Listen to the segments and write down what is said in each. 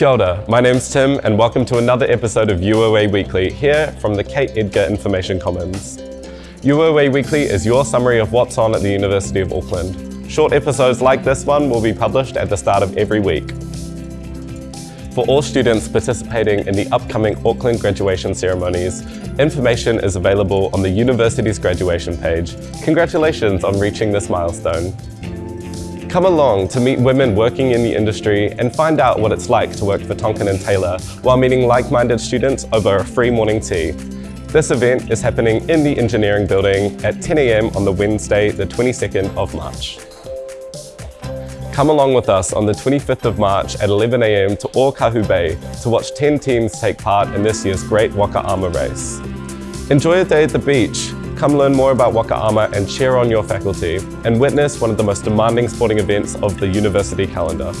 Kia ora, my name's Tim and welcome to another episode of UOA Weekly here from the Kate Edgar Information Commons. UOA Weekly is your summary of what's on at the University of Auckland. Short episodes like this one will be published at the start of every week. For all students participating in the upcoming Auckland graduation ceremonies, information is available on the university's graduation page. Congratulations on reaching this milestone. Come along to meet women working in the industry and find out what it's like to work for Tonkin & Taylor while meeting like-minded students over a free morning tea. This event is happening in the engineering building at 10am on the Wednesday, the 22nd of March. Come along with us on the 25th of March at 11am to Ōkahu Bay to watch 10 teams take part in this year's Great Waka Ama race. Enjoy a day at the beach Come learn more about Waka Ama and cheer on your faculty and witness one of the most demanding sporting events of the university calendar.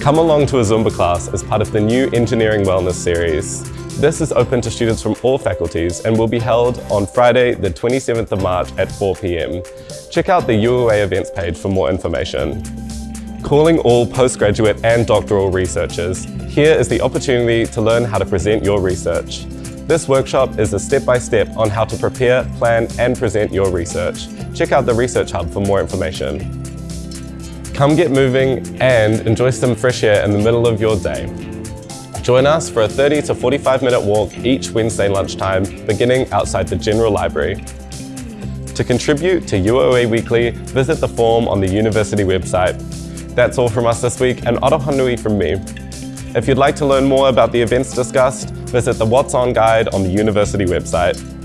Come along to a Zumba class as part of the new Engineering Wellness series. This is open to students from all faculties and will be held on Friday the 27th of March at 4pm. Check out the UOA events page for more information. Calling all postgraduate and doctoral researchers, here is the opportunity to learn how to present your research. This workshop is a step-by-step -step on how to prepare, plan and present your research. Check out the Research Hub for more information. Come get moving and enjoy some fresh air in the middle of your day. Join us for a 30 to 45 minute walk each Wednesday lunchtime, beginning outside the General Library. To contribute to UOA Weekly, visit the form on the university website. That's all from us this week, and nui from me. If you'd like to learn more about the events discussed, visit the What's On guide on the university website.